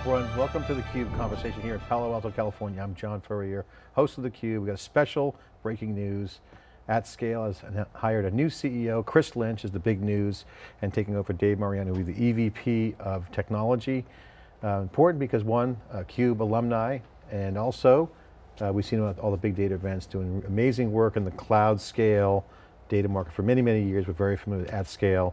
everyone. Welcome to theCUBE conversation here in Palo Alto, California. I'm John Furrier, host of theCUBE. We got a special breaking news. AtScale has hired a new CEO. Chris Lynch is the big news and taking over Dave Mariani, who will be the EVP of technology. Uh, important because one, CUBE alumni, and also uh, we've seen at all the big data events doing amazing work in the cloud scale data market for many, many years. We're very familiar with AtScale. Uh,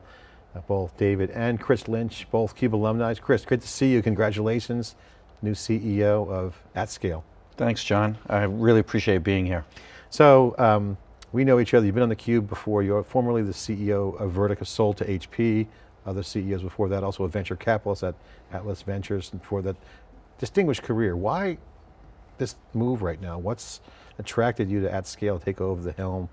both David and Chris Lynch, both CUBE alumni. Chris, great to see you, congratulations, new CEO of AtScale. Thanks, John. I really appreciate being here. So, um, we know each other, you've been on theCUBE before, you're formerly the CEO of Vertica, sold to HP, other CEOs before that, also a venture capitalist at Atlas Ventures, and before that, distinguished career. Why this move right now? What's attracted you to AtScale take over the helm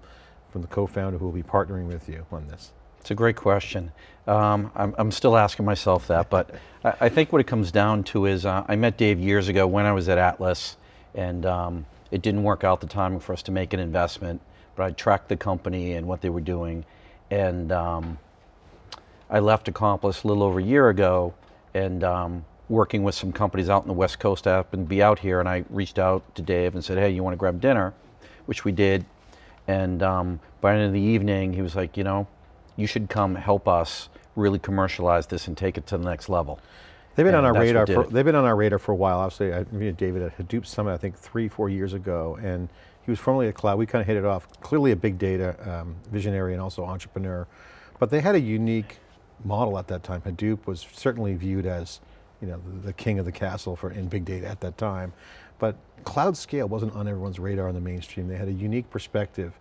from the co-founder who will be partnering with you on this? It's a great question. Um, I'm, I'm, still asking myself that, but I, I, think what it comes down to is uh, I met Dave years ago when I was at Atlas, and um, it didn't work out the timing for us to make an investment, but I tracked the company and what they were doing, and um, I left Accomplice a little over a year ago, and um, working with some companies out in the West Coast, I happened to be out here, and I reached out to Dave and said, hey, you want to grab dinner? Which we did, and um, by the end of the evening, he was like, you know, you should come help us really commercialize this and take it to the next level. They've been and on our radar. For, they've been on our radar for a while. Obviously, I mean, David at Hadoop Summit, I think three, four years ago, and he was formerly at Klout. We kind of hit it off. Clearly, a big data um, visionary and also entrepreneur, but they had a unique model at that time. Hadoop was certainly viewed as, you know, the, the king of the castle for in big data at that time, but cloud scale wasn't on everyone's radar in the mainstream. They had a unique perspective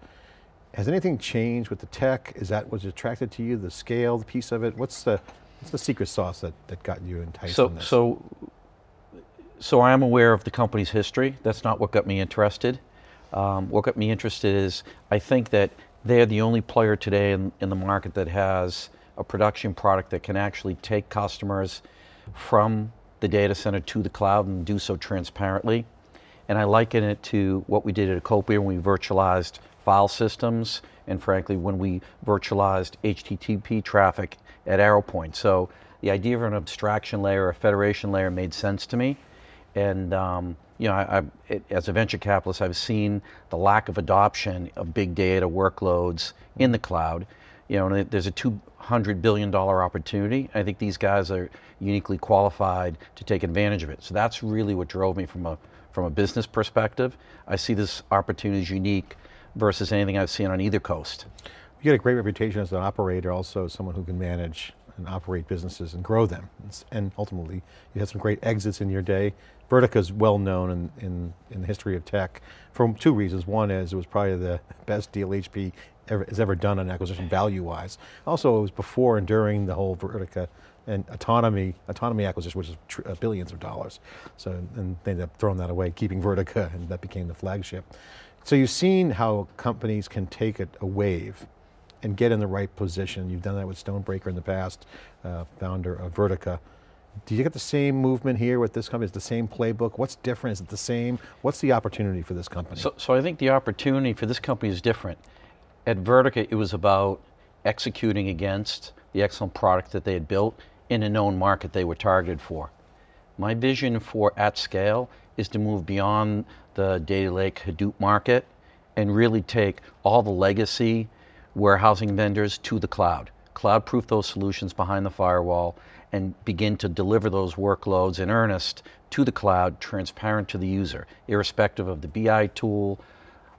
has anything changed with the tech? Is that what's attracted to you, the scale, the piece of it? What's the, what's the secret sauce that, that got you enticed so, in this? So, so I am aware of the company's history. That's not what got me interested. Um, what got me interested is, I think that they're the only player today in, in the market that has a production product that can actually take customers from the data center to the cloud and do so transparently. And I liken it to what we did at Acopia when we virtualized file systems, and frankly, when we virtualized HTTP traffic at ArrowPoint. So the idea of an abstraction layer, a federation layer made sense to me. And um, you know, I, I, it, as a venture capitalist, I've seen the lack of adoption of big data workloads in the cloud. You know, there's a $200 billion opportunity. I think these guys are uniquely qualified to take advantage of it. So that's really what drove me from a, from a business perspective. I see this opportunity as unique versus anything I've seen on either coast. You get a great reputation as an operator, also someone who can manage and operate businesses and grow them. And ultimately, you had some great exits in your day. Vertica is well known in, in, in, the history of tech for two reasons. One is it was probably the best deal HP ever, has ever done on acquisition value-wise. Also, it was before and during the whole Vertica and autonomy, autonomy acquisition, which is uh, billions of dollars. So, and they ended up throwing that away, keeping Vertica, and that became the flagship. So you've seen how companies can take a, a wave and get in the right position. You've done that with Stonebraker in the past, uh, founder of Vertica. Do you get the same movement here with this company? Is the same playbook? What's different? Is it the same? What's the opportunity for this company? So, so I think the opportunity for this company is different. At Vertica, it was about executing against the excellent product that they had built in a known market they were targeted for. My vision for AtScale is to move beyond the data lake Hadoop market and really take all the legacy warehousing vendors to the cloud. Cloud proof those solutions behind the firewall and begin to deliver those workloads in earnest to the cloud, transparent to the user, irrespective of the BI tool,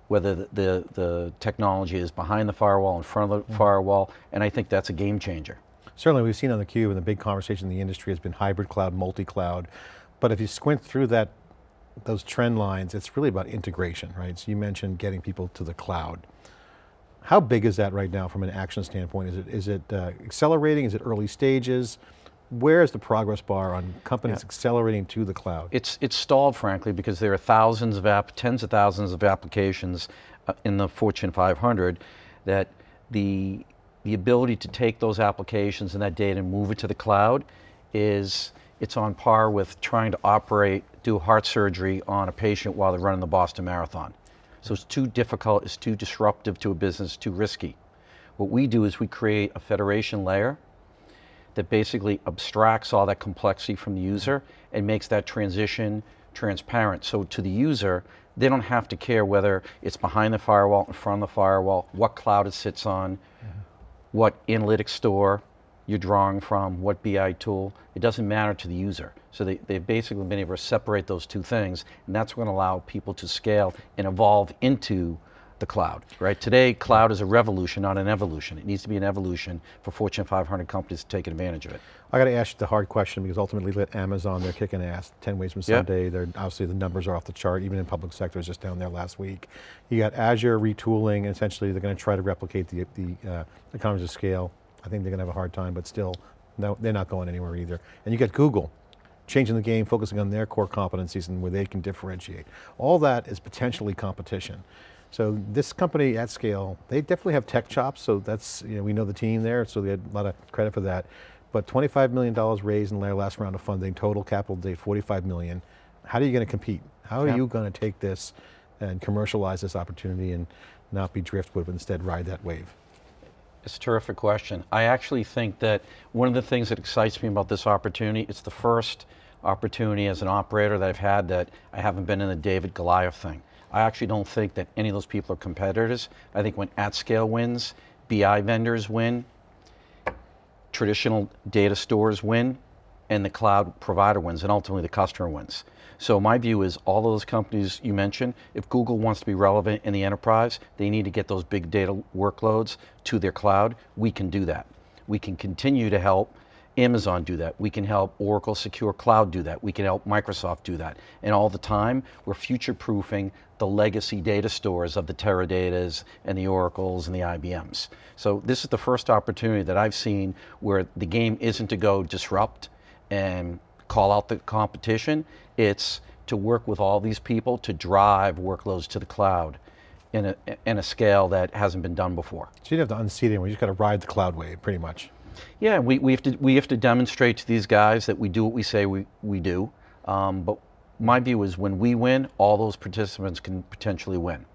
whether the, the, the technology is behind the firewall, in front of the mm -hmm. firewall, and I think that's a game changer. Certainly we've seen on theCUBE and the big conversation in the industry has been hybrid cloud, multi-cloud, but if you squint through that those trend lines, it's really about integration, right? So you mentioned getting people to the cloud. How big is that right now from an action standpoint? Is it, is it uh, accelerating? Is it early stages? Where is the progress bar on companies yeah. accelerating to the cloud? It's, it's stalled, frankly, because there are thousands of app, tens of thousands of applications uh, in the Fortune 500 that the, the ability to take those applications and that data and move it to the cloud is, it's on par with trying to operate do heart surgery on a patient while they're running the Boston Marathon. So it's too difficult, it's too disruptive to a business, too risky. What we do is we create a federation layer that basically abstracts all that complexity from the user and makes that transition transparent. So to the user, they don't have to care whether it's behind the firewall, in front of the firewall, what cloud it sits on, mm-hmm. what analytics store you're drawing from, what BI tool. It doesn't matter to the user. So they, they've basically been able to separate those two things, and that's going to allow people to scale and evolve into the cloud, right? Today, cloud is a revolution, not an evolution. It needs to be an evolution for Fortune 500 companies to take advantage of it. I got to ask you the hard question because ultimately let Amazon, they're kicking ass. 10 ways from. Sunday, they're obviously the numbers are off the chart, even in public sector, just down there last week. You got Azure retooling, essentially they're going to try to replicate the, the uh, economies of scale. I think they're going to have a hard time, but still, no, they're not going anywhere either. And you got Google, changing the game, focusing on their core competencies and where they can differentiate. All that is potentially competition. So this company AtScale, they definitely have tech chops, so that's, you know, we know the team there, so they had a lot of credit for that. But $25 million raised in their last round of funding, total capital date 45 million. How are you going to compete? How are Yeah. you going to take this and commercialize this opportunity and not be driftwood, but instead ride that wave? It's a terrific question. I actually think that one of the things that excites me about this opportunity, it's the first opportunity as an operator that I've had that I haven't been in the David Goliath thing. I actually don't think that any of those people are competitors. I think when AtScale wins, BI vendors win, traditional data stores win, and the cloud provider wins, and ultimately the customer wins. So my view is all of those companies you mentioned, if Google wants to be relevant in the enterprise, they need to get those big data workloads to their cloud. We can do that. We can continue to help Amazon do that. We can help Oracle Secure Cloud do that. We can help Microsoft do that. And all the time, we're future-proofing the legacy data stores of the Teradatas and the Oracles and the IBMs. So this is the first opportunity that I've seen where the game isn't to go disrupt and call out the competition. It's to work with all these people to drive workloads to the cloud in a, in a scale that hasn't been done before. So you don't have to unseat anyone, you just got to ride the cloud wave, pretty much. Yeah, we, we, have to, we have to demonstrate to these guys that we do what we say we, we do. Um, but my view is when we win, all those participants can potentially win.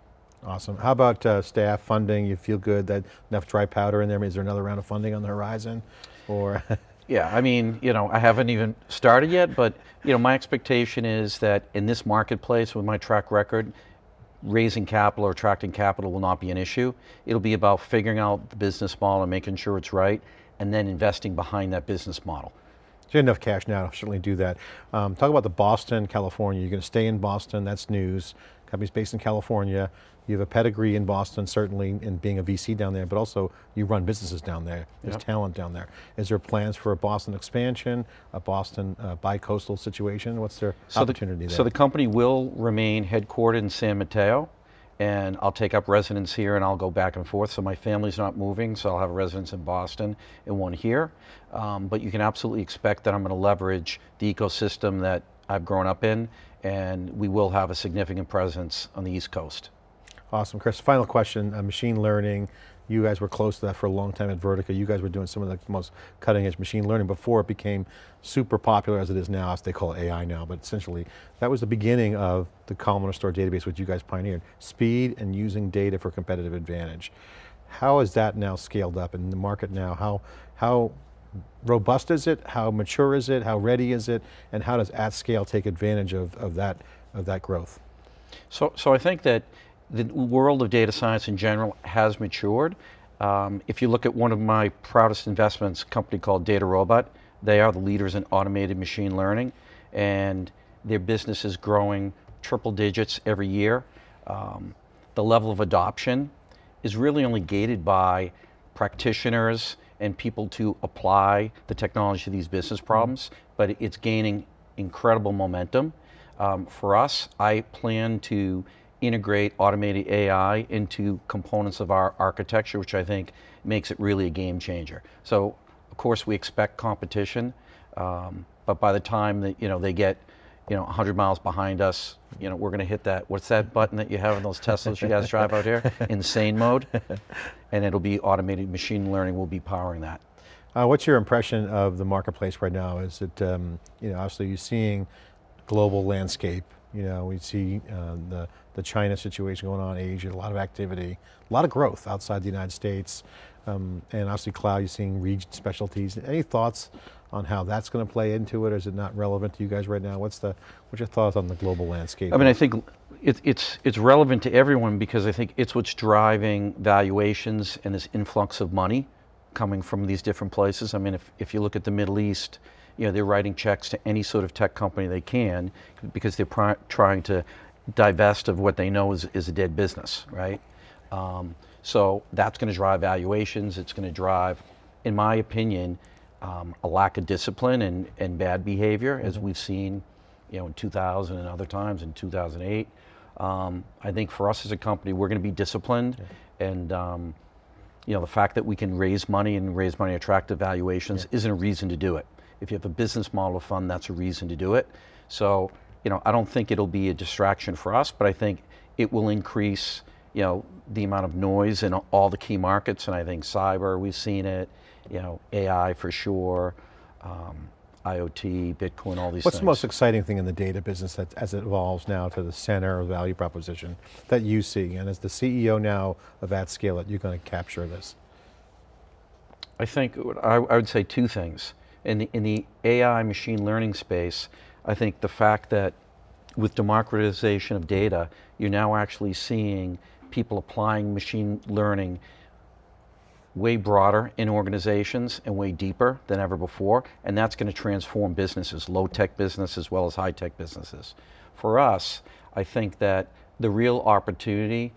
Awesome. How about uh, staff funding? You feel good that enough dry powder in there? Is there another round of funding on the horizon? Or Yeah, I mean, you know, I haven't even started yet, but you know, my expectation is that in this marketplace, with my track record, raising capital or attracting capital will not be an issue. It'll be about figuring out the business model and making sure it's right, and then investing behind that business model. So you have enough cash now to certainly do that. Um, talk about the Boston, California. You're going to stay in Boston, that's news. Company's based in California. You have a pedigree in Boston, certainly in being a VC down there, but also you run businesses down there. There's Yep. talent down there. Is there plans for a Boston expansion, a Boston uh, bi-coastal situation? What's their So opportunity the, there? So the company will remain headquartered in San Mateo, and I'll take up residence here and I'll go back and forth. So my family's not moving, so I'll have a residence in Boston and one here. Um, but you can absolutely expect that I'm going to leverage the ecosystem that I've grown up in, and we will have a significant presence on the East Coast. Awesome, Chris. Final question, uh, machine learning. You guys were close to that for a long time at Vertica. You guys were doing some of the most cutting edge machine learning before it became super popular as it is now. as They call it AI now, but essentially that was the beginning of the columnar store database which you guys pioneered. Speed and using data for competitive advantage. How is that now scaled up in the market now? How, how robust is it? How mature is it? How ready is it? And how does AtScale take advantage of, of, that, of that growth? So, so I think that the world of data science in general has matured. Um, if you look at one of my proudest investments, a company called DataRobot, they are the leaders in automated machine learning, and their business is growing triple digits every year. Um, the level of adoption is really only gated by practitioners and people to apply the technology to these business problems, but it's gaining incredible momentum. Um, for us, I plan to integrate automated AI into components of our architecture, which I think makes it really a game changer. So, of course, we expect competition, um, but by the time that you know they get you know 100 miles behind us, you know we're going to hit that. What's that button that you have in those Teslas you guys drive out here? Insane mode, and it'll be automated machine learning will be powering that. Uh, what's your impression of the marketplace right now? Is it, um, you know, obviously you're seeing global landscape, You know, we see uh, the, the China situation going on, Asia, a lot of activity, a lot of growth outside the United States. Um, and obviously cloud, you're seeing region specialties. Any thoughts on how that's going to play into it? Or is it not relevant to you guys right now? What's the, what's your thoughts on the global landscape? I mean, I think it, it's, it's relevant to everyone because I think it's what's driving valuations and this influx of money coming from these different places. I mean, if, if you look at the Middle East, you know, they're writing checks to any sort of tech company they can because they're trying to divest of what they know is, is a dead business, right? Um, so that's going to drive valuations. It's going to drive, in my opinion, um, a lack of discipline and, and bad behavior, as we've seen, you know, in 2000 and other times in 2008. Um, I think for us as a company, we're going to be disciplined, and um, you know, the fact that we can raise money and raise money at attractive valuations isn't a reason to do it. If you have a business model of fund, that's a reason to do it. So, you know, I don't think it'll be a distraction for us, but I think it will increase, you know, the amount of noise in all the key markets. And I think cyber, we've seen it, you know, AI for sure, um, IoT, Bitcoin, all these What's things. the most exciting thing in the data business that, as it evolves now to the center of value proposition that you see? And as the CEO now of AtScale, that you're going to capture this? I think I, I would say two things. In the, in the AI machine learning space, I think the fact that with democratization of data, you're now actually seeing people applying machine learning way broader in organizations and way deeper than ever before, and that's going to transform businesses, low-tech business as well as high-tech businesses. For us, I think that the real opportunity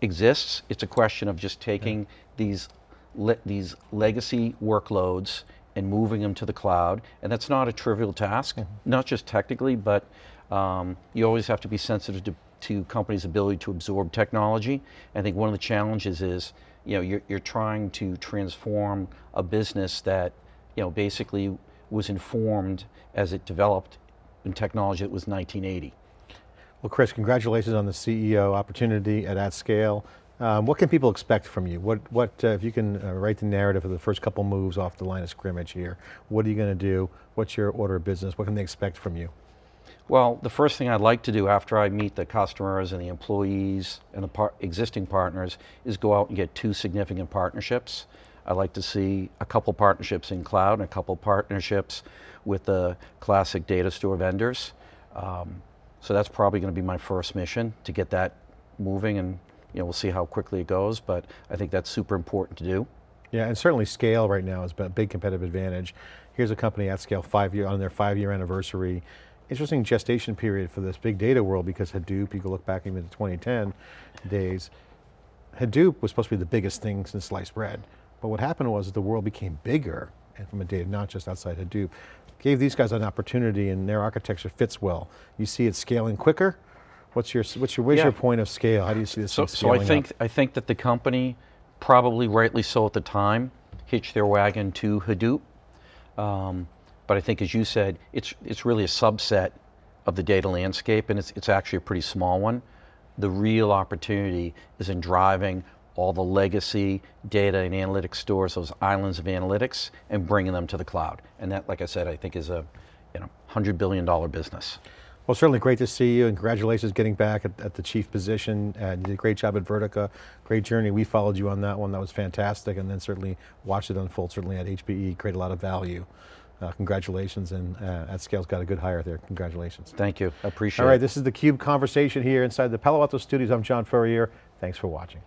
exists. It's a question of just taking these le- these legacy workloads and moving them to the cloud, and that's not a trivial task. Not just technically, but um, you always have to be sensitive to, to companies' ability to absorb technology. I think one of the challenges is, you know, you're, you're trying to transform a business that, you know, basically was informed as it developed in technology that was 1980. Well, Chris, congratulations on the CEO opportunity at AtScale. Um, what can people expect from you? What, what uh, if you can uh, write the narrative of the first couple moves off the line of scrimmage here, what are you going to do? What's your order of business? What can they expect from you? Well, the first thing I'd like to do after I meet the customers and the employees and the par existing partners is go out and get two significant partnerships. I'd like to see a couple partnerships in cloud and a couple partnerships with the classic data store vendors. Um, so that's probably going to be my first mission to get that moving and you know, we'll see how quickly it goes, but I think that's super important to do. Yeah, and certainly scale right now has been a big competitive advantage. Here's a company AtScale five year, on their five year anniversary. Interesting gestation period for this big data world because Hadoop, you can look back even to 2010 days, Hadoop was supposed to be the biggest thing since sliced bread. But what happened was the world became bigger, and from a data, not just outside Hadoop, gave these guys an opportunity and their architecture fits well. You see it scaling quicker. What's your, what's your, where's Yeah. your point of scale? How do you see this So, so I think up? I think that the company, probably rightly so at the time, hitched their wagon to Hadoop. Um, but I think, as you said, it's it's really a subset of the data landscape, and it's it's actually a pretty small one. The real opportunity is in driving all the legacy data and analytics stores, those islands of analytics, and bringing them to the cloud. And that, like I said, I think is a you know hundred billion dollar business. Well, certainly great to see you and congratulations getting back at, at the chief position. You did a great job at Vertica, great journey. We followed you on that one, that was fantastic. And then certainly watched it unfold, certainly at HPE, create a lot of value. Uh, congratulations and uh, AtScale's got a good hire there, congratulations. Thank you. Appreciate it. All right, it. this is the CUBE conversation here inside the Palo Alto studios. I'm John Furrier, thanks for watching.